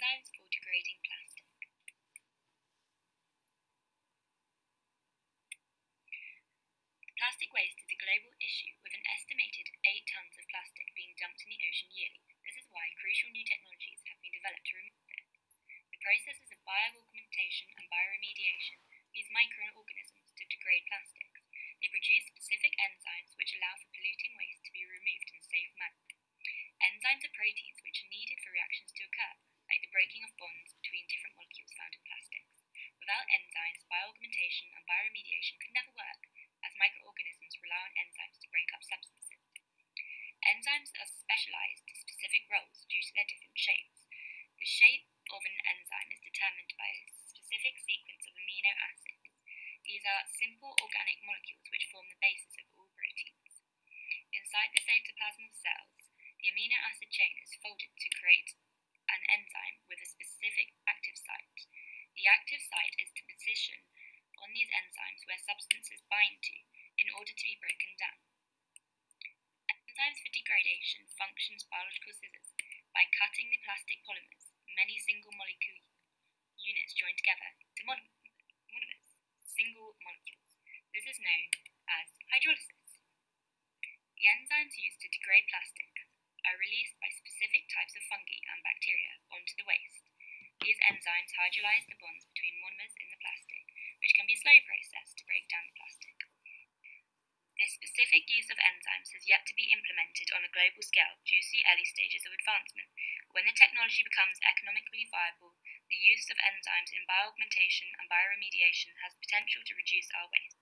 Enzymes for degrading plastic. Plastic waste is a global issue with an estimated 8 tons of plastic being dumped in the ocean yearly. This is why crucial new technologies have been developed to remove it. The processes of bioaugmentation and bioremediation use microorganisms to degrade plastics. They produce specific enzymes which allow for polluting waste to be removed in a safe manner. Enzymes are proteins which are needed for reactions to occur breaking of bonds between different molecules found in plastics. Without enzymes, bioaugmentation and bioremediation could never work, as microorganisms rely on enzymes to break up substances. Enzymes are specialized to specific roles due to their different shapes. The shape of an enzyme is determined by a specific sequence of amino acids. These are simple organic molecules which form the basis of all proteins. Inside the cytoplasm of cells, the amino acid chain is folded to create an enzyme with a specific active site. The active site is to position on these enzymes where substances bind to in order to be broken down. Enzymes for degradation functions biological scissors by cutting the plastic polymers, many single molecule units joined together, to monomers, single molecules. This is known as hydrolysis. The enzymes used to degrade plastic are released by specific types of fungi and bacteria onto the waste. These enzymes hydrolyze the bonds between monomers in the plastic, which can be a slow process to break down the plastic. This specific use of enzymes has yet to be implemented on a global scale due to the early stages of advancement. When the technology becomes economically viable, the use of enzymes in bioaugmentation and bioremediation has potential to reduce our waste.